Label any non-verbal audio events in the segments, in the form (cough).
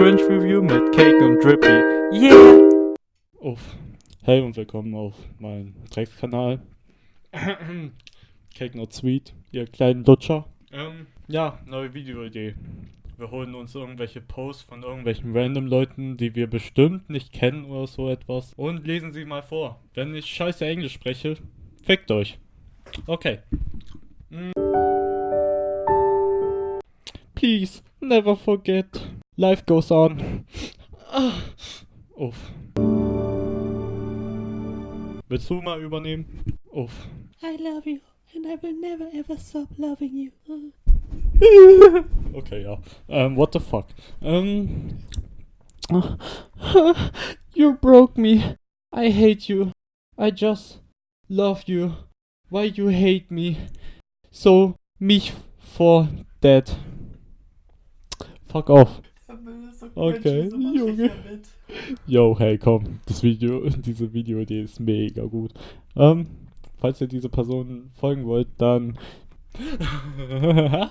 Cringe Review mit Cake und Drippy. Yeah! Uff. Hey und willkommen auf meinem Dreckskanal. (clears throat) Cake Not Sweet, ihr kleinen Lutscher. Ähm, ja, neue Videoidee. Wir holen uns irgendwelche Posts von irgendwelchen random Leuten, die wir bestimmt nicht kennen oder so etwas und lesen sie mal vor. Wenn ich scheiße Englisch spreche, fickt euch. Okay. Mm. Please, never forget. Life goes on. Uff. Willst du mal übernehmen? Uff. I love you and I will never ever stop loving you. Okay, ja. Ähm, what the fuck? Ähm. You broke me. I hate you. I just love you. Why you hate me? So, mich for dead. Fuck off. Okay, Junge. Yo, hey, komm. Das Video, (laughs) diese Videoidee ist mega gut. Ähm, falls ihr diese Person folgen wollt, dann. (laughs)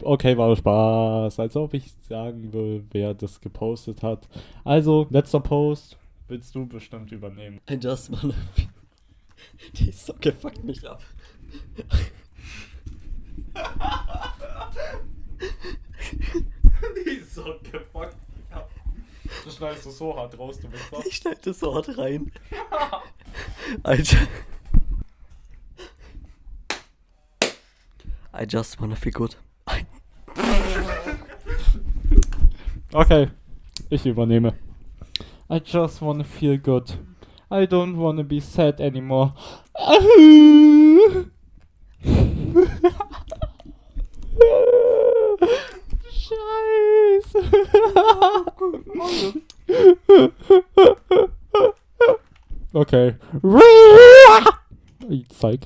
Okay, war Spaß. Als ob ich sagen will, wer das gepostet hat. Also, letzter Post. Willst du bestimmt übernehmen? I just wanna be... Die Socke fuckt mich ab. Die Socke fuckt mich ab. Du schneidest du so hart raus, du Wichser. Ich schneide das Wort rein. (laughs) Alter. I just wanna feel good. Okay, ich übernehme. I just wanna feel good. I don't wanna be sad anymore. (laughs) (laughs) Okay. (laughs) Ich zeig.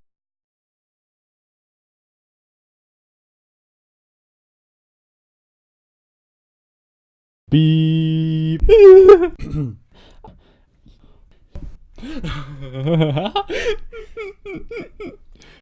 Beep. (laughs)